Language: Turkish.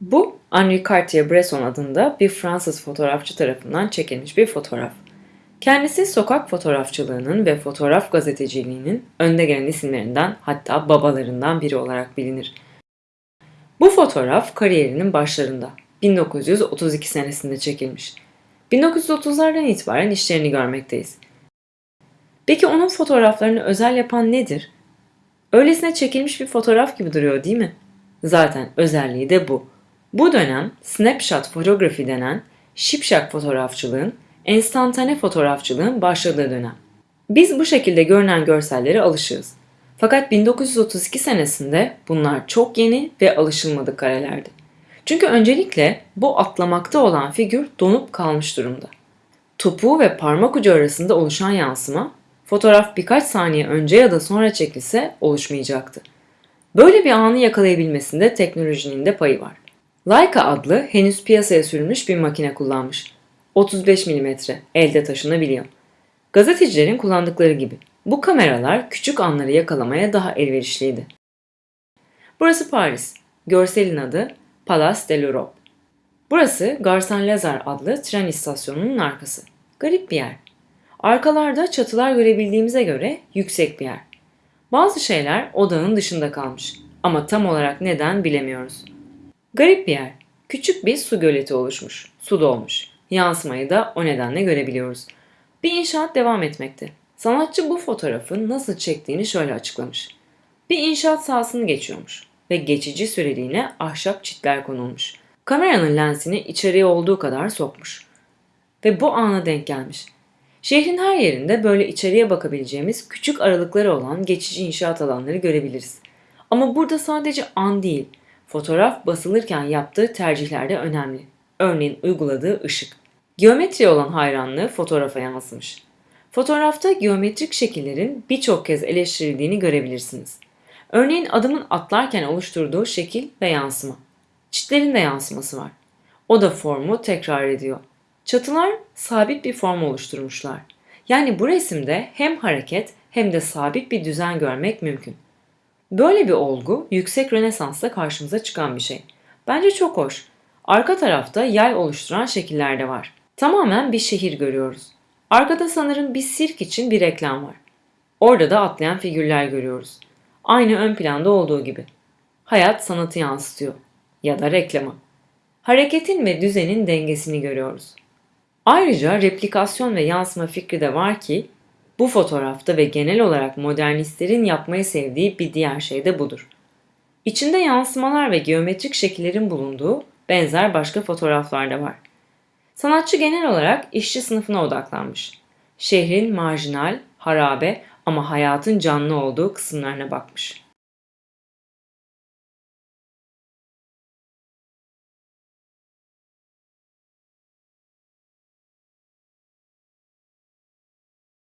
Bu Henri Cartier-Bresson adında bir Fransız fotoğrafçı tarafından çekilmiş bir fotoğraf. Kendisi sokak fotoğrafçılığının ve fotoğraf gazeteciliğinin önde gelen isimlerinden hatta babalarından biri olarak bilinir. Bu fotoğraf kariyerinin başlarında 1932 senesinde çekilmiş. 1930'lardan itibaren işlerini görmekteyiz. Peki onun fotoğraflarını özel yapan nedir? Öylesine çekilmiş bir fotoğraf gibi duruyor değil mi? Zaten özelliği de bu. Bu dönem snapshot fotoğrafı denen şipşak fotoğrafçılığın, enstantane fotoğrafçılığın başladığı dönem. Biz bu şekilde görünen görsellere alışığız. Fakat 1932 senesinde bunlar çok yeni ve alışılmadık karelerdi. Çünkü öncelikle bu atlamakta olan figür donup kalmış durumda. Topuğu ve parmak ucu arasında oluşan yansıma, fotoğraf birkaç saniye önce ya da sonra çekilse oluşmayacaktı. Böyle bir anı yakalayabilmesinde teknolojinin de payı var. Leica adlı henüz piyasaya sürülmüş bir makine kullanmış. 35 mm elde taşınabiliyor. Gazetecilerin kullandıkları gibi. Bu kameralar küçük anları yakalamaya daha elverişliydi. Burası Paris. Görselin adı Palace de l'Europe. Burası Gare Saint-Lazare adlı tren istasyonunun arkası. Garip bir yer. Arkalarda çatılar görebildiğimize göre yüksek bir yer. Bazı şeyler odağın dışında kalmış ama tam olarak neden bilemiyoruz. Garip bir yer. Küçük bir su göleti oluşmuş. Su dolmuş. Yansımayı da o nedenle görebiliyoruz. Bir inşaat devam etmekte. Sanatçı bu fotoğrafı nasıl çektiğini şöyle açıklamış. Bir inşaat sahasını geçiyormuş ve geçici süreliğine ahşap çitler konulmuş. Kameranın lensini içeriye olduğu kadar sokmuş. Ve bu ana denk gelmiş. Şehrin her yerinde böyle içeriye bakabileceğimiz küçük aralıkları olan geçici inşaat alanları görebiliriz. Ama burada sadece an değil, fotoğraf basılırken yaptığı tercihler de önemli. Örneğin uyguladığı ışık. Geometri olan hayranlığı fotoğrafa yansımış. Fotoğrafta geometrik şekillerin birçok kez eleştirildiğini görebilirsiniz. Örneğin adamın atlarken oluşturduğu şekil ve yansıma. Çitlerin de yansıması var. O da formu tekrar ediyor. Çatılar sabit bir form oluşturmuşlar. Yani bu resimde hem hareket hem de sabit bir düzen görmek mümkün. Böyle bir olgu yüksek Rönesans'ta karşımıza çıkan bir şey. Bence çok hoş. Arka tarafta yay oluşturan şekiller de var. Tamamen bir şehir görüyoruz. Arkada sanırım bir sirk için bir reklam var. Orada da atlayan figürler görüyoruz. Aynı ön planda olduğu gibi. Hayat sanatı yansıtıyor. Ya da reklamı. Hareketin ve düzenin dengesini görüyoruz. Ayrıca replikasyon ve yansıma fikri de var ki bu fotoğrafta ve genel olarak modernistlerin yapmayı sevdiği bir diğer şey de budur. İçinde yansımalar ve geometrik şekillerin bulunduğu benzer başka fotoğraflar da var. Sanatçı genel olarak işçi sınıfına odaklanmış. Şehrin marjinal, harabe ama hayatın canlı olduğu kısımlarına bakmış.